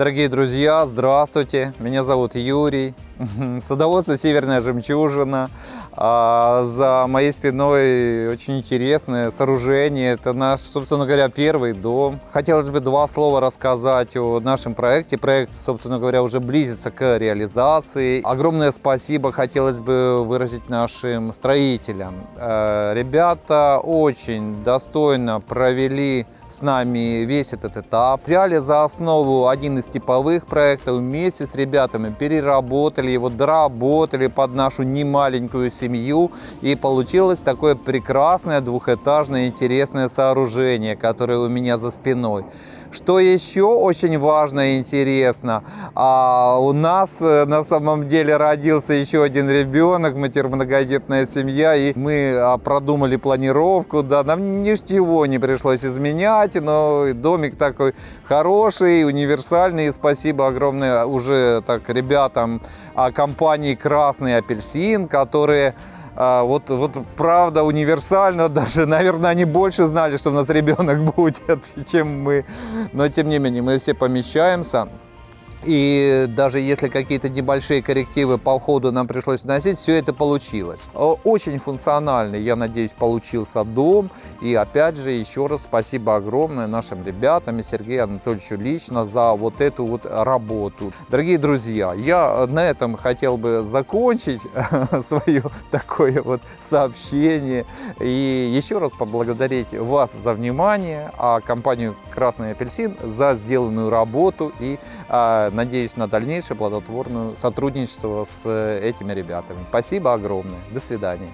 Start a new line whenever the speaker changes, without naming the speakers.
Дорогие друзья, здравствуйте! Меня зовут Юрий. Садоводство «Северная жемчужина». А за моей спиной очень интересное сооружение. Это наш, собственно говоря, первый дом. Хотелось бы два слова рассказать о нашем проекте. Проект, собственно говоря, уже близится к реализации. Огромное спасибо хотелось бы выразить нашим строителям. Э, ребята очень достойно провели с нами весь этот этап. Взяли за основу один из типовых проектов, вместе с ребятами переработали его, доработали под нашу немаленькую семью. И получилось такое прекрасное двухэтажное интересное сооружение, которое у меня за спиной. Что еще очень важно и интересно, а у нас э, на самом деле родился еще один ребенок, мы теперь многодетная семья, и мы а, продумали планировку, да, нам ничего не пришлось изменять, но домик такой хороший, универсальный, и спасибо огромное уже так ребятам компании «Красный апельсин», которые а, вот, вот правда универсально, даже, наверное, они больше знали, что у нас ребенок будет, чем мы. Но, тем не менее, мы все помещаемся. И даже если какие-то небольшие коррективы по ходу нам пришлось вносить, все это получилось. Очень функциональный, я надеюсь, получился дом. И опять же, еще раз спасибо огромное нашим ребятам и Сергею Анатольевичу лично за вот эту вот работу. Дорогие друзья, я на этом хотел бы закончить свое такое вот сообщение. И еще раз поблагодарить вас за внимание, а компанию «Красный апельсин» за сделанную работу и а, надеюсь на дальнейшее плодотворное сотрудничество с этими ребятами. Спасибо огромное. До свидания.